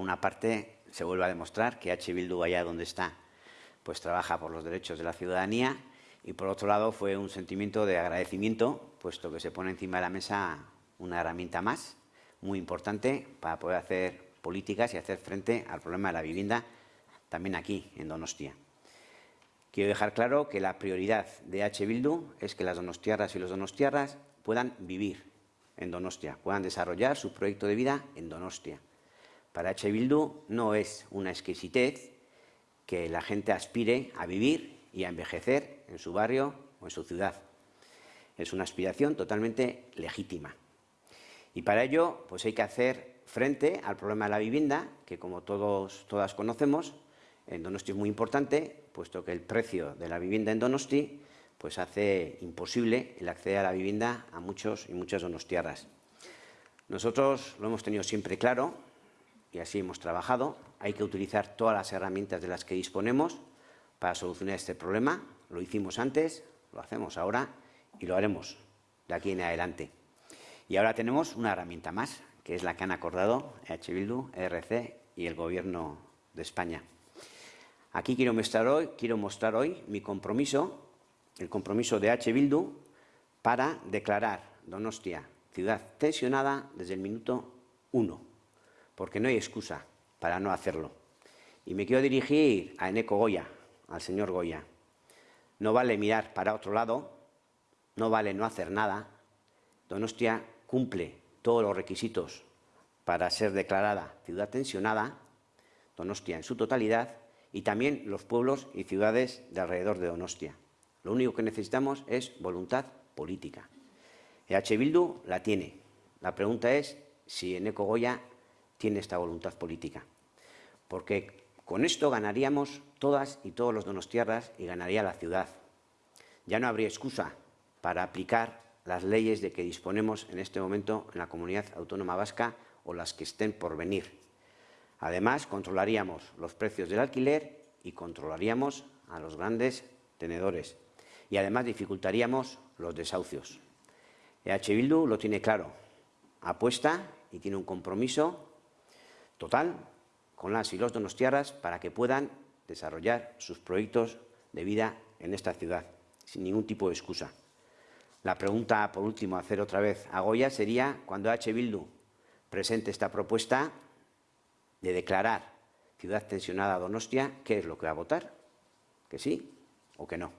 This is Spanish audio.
por una parte, se vuelve a demostrar que H. Bildu, allá donde está, pues trabaja por los derechos de la ciudadanía y, por otro lado, fue un sentimiento de agradecimiento, puesto que se pone encima de la mesa una herramienta más, muy importante, para poder hacer políticas y hacer frente al problema de la vivienda también aquí, en Donostia. Quiero dejar claro que la prioridad de H. Bildu es que las donostiarras y los donostiarras puedan vivir en Donostia, puedan desarrollar su proyecto de vida en Donostia. Para H. Bildu no es una exquisitez que la gente aspire a vivir y a envejecer en su barrio o en su ciudad. Es una aspiración totalmente legítima. Y para ello pues hay que hacer frente al problema de la vivienda, que como todos, todas conocemos, en Donosti es muy importante, puesto que el precio de la vivienda en Donosti pues hace imposible el acceder a la vivienda a muchos y muchas donostiarras. Nosotros lo hemos tenido siempre claro y así hemos trabajado. Hay que utilizar todas las herramientas de las que disponemos para solucionar este problema. Lo hicimos antes, lo hacemos ahora y lo haremos de aquí en adelante. Y ahora tenemos una herramienta más, que es la que han acordado EH Bildu, ERC y el Gobierno de España. Aquí quiero mostrar hoy, quiero mostrar hoy mi compromiso, el compromiso de H. Bildu para declarar Donostia ciudad tensionada desde el minuto uno, porque no hay excusa para no hacerlo. Y me quiero dirigir a Eneco Goya, al señor Goya. No vale mirar para otro lado, no vale no hacer nada. Donostia cumple todos los requisitos para ser declarada ciudad tensionada, Donostia en su totalidad, y también los pueblos y ciudades de alrededor de Donostia. Lo único que necesitamos es voluntad política. EH Bildu la tiene. La pregunta es si Eneco Goya tiene esta voluntad política. Porque con esto ganaríamos todas y todos los donostiarras y ganaría la ciudad. Ya no habría excusa para aplicar las leyes de que disponemos en este momento en la comunidad autónoma vasca o las que estén por venir. Además, controlaríamos los precios del alquiler y controlaríamos a los grandes tenedores. Y además dificultaríamos los desahucios. EH Bildu lo tiene claro, apuesta y tiene un compromiso total con las y los donostiarras para que puedan desarrollar sus proyectos de vida en esta ciudad, sin ningún tipo de excusa. La pregunta, por último, a hacer otra vez a Goya sería, cuando H. Bildu presente esta propuesta de declarar ciudad tensionada Donostia, ¿qué es lo que va a votar? ¿Que sí o que no?